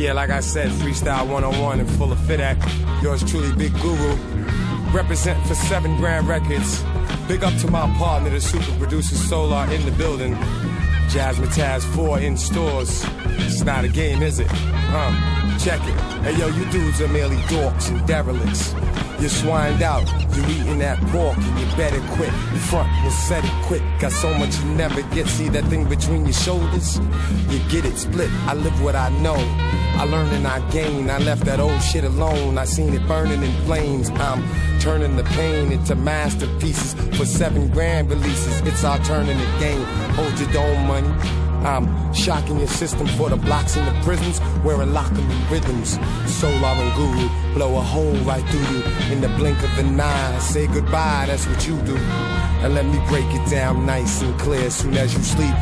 Yeah, like I said, Freestyle 101 and full of fit act. Yours truly, Big Guru. Represent for seven grand records. Big up to my partner, the super producer Solar in the building. Jazzmatazz 4 in stores. It's not a game, is it? Huh? Check it. Hey yo, you dudes are merely dorks and derelicts. You're swined out, you're eating that pork, and you better quit. Front and set it quick. Got so much you never get. See that thing between your shoulders? You get it split. I live what I know. I learned and I gained. I left that old shit alone. I seen it burning in flames. I'm turning the pain into masterpieces for seven grand releases. It's our turn in the game. Hold your dome money. I'm shocking your system for the blocks in the prisons, wearing locking rhythms. Solar and guru blow a hole right through you in the blink of an eye. Say goodbye, that's what you do. And let me break it down nice and clear. Soon as you sleep,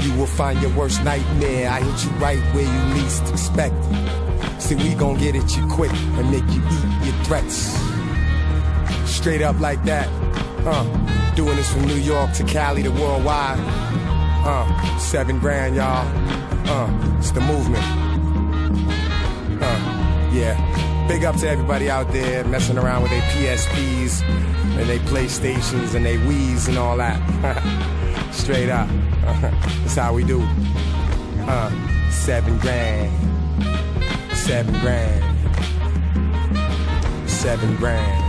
you will find your worst nightmare. I hit you right where you least expect. See, we gon' get at you quick and make you eat your threats. Straight up like that. Uh, doing this from New York to Cali to worldwide. Uh, seven grand, y'all. Uh, it's the movement. Uh, yeah. Big up to everybody out there messing around with their PSPs and their PlayStations and their Wii's and all that. Straight up. That's how we do. Uh, seven grand. Seven grand. Seven grand.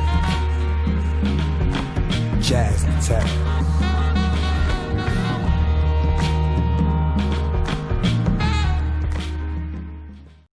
Jazz attack.